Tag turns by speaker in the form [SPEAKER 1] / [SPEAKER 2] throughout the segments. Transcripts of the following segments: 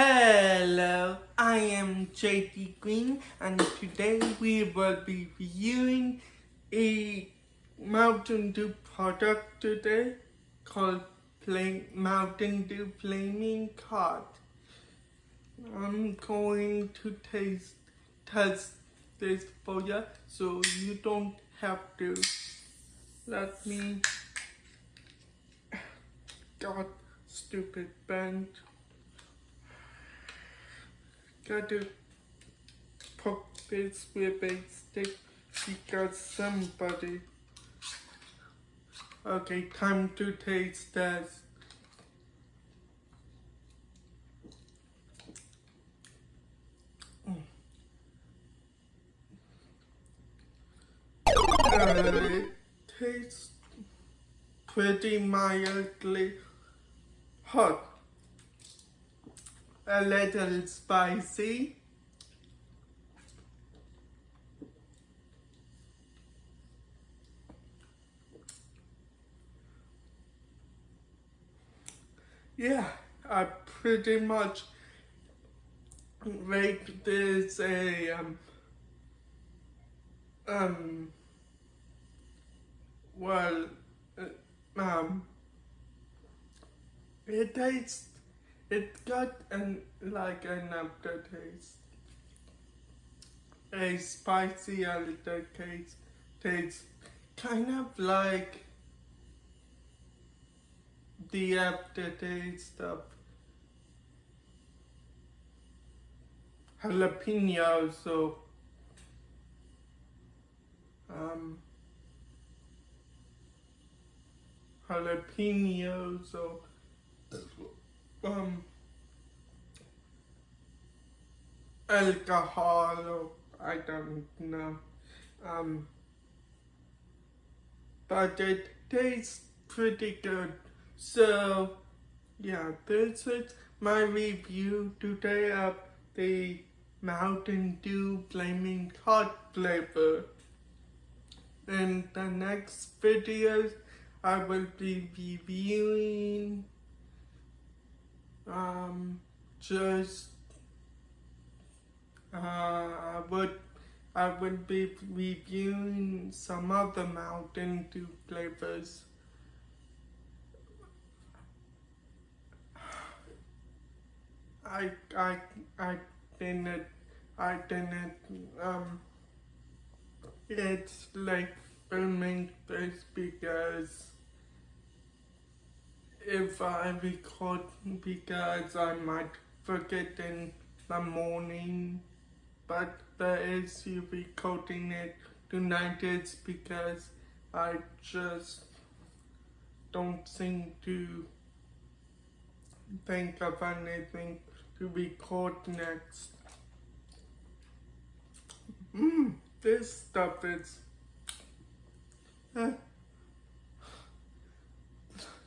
[SPEAKER 1] Hello, I am JT Green and today we will be reviewing a Mountain Dew product today called Play Mountain Dew Flaming Hot. I'm going to taste test this for you so you don't have to. Let me God stupid bend. Got to poke this with a stick because somebody. Okay, time to taste test. Uh, it tastes pretty mildly hot, a little spicy, yeah, I pretty much rate this a um, um well uh, um it tastes, it got an, like an aftertaste. A spicy aftertaste tastes kind of like the aftertaste of jalapeno, so um, jalapeno, so um, alcohol, I don't know. Um, but it tastes pretty good. So, yeah, this is my review today of the Mountain Dew Flaming Hot flavor. In the next videos, I will be reviewing um, just uh, I would I would be reviewing some other Mountain Dew flavors. I I I didn't I didn't um it's like filming this because if I record because I might forget in the morning but the issue recording it tonight is because I just don't seem to think of anything to record next. Mmm, this stuff is... Uh,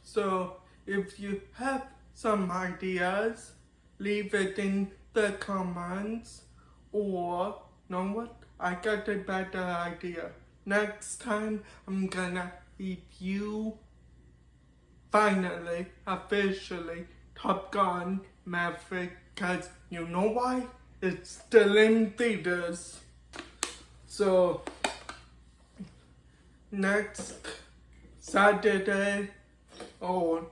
[SPEAKER 1] so, if you have some ideas, leave it in the comments or, know what, I got a better idea. Next time, I'm gonna review, finally, officially, Top Gun Maverick, cause you know why? It's still in theaters. So, next Saturday, or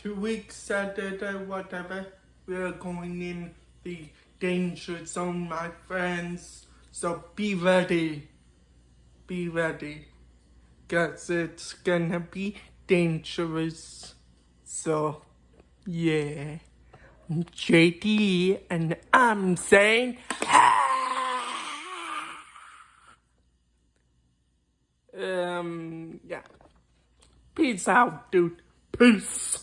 [SPEAKER 1] two weeks Saturday, whatever, we're going in the danger zone, my friends. So be ready. Be ready. Cause it's gonna be dangerous. So, yeah. I'm JD and I'm saying, um, yeah. Peace out, dude. Peace.